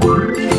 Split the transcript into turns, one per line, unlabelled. Bye.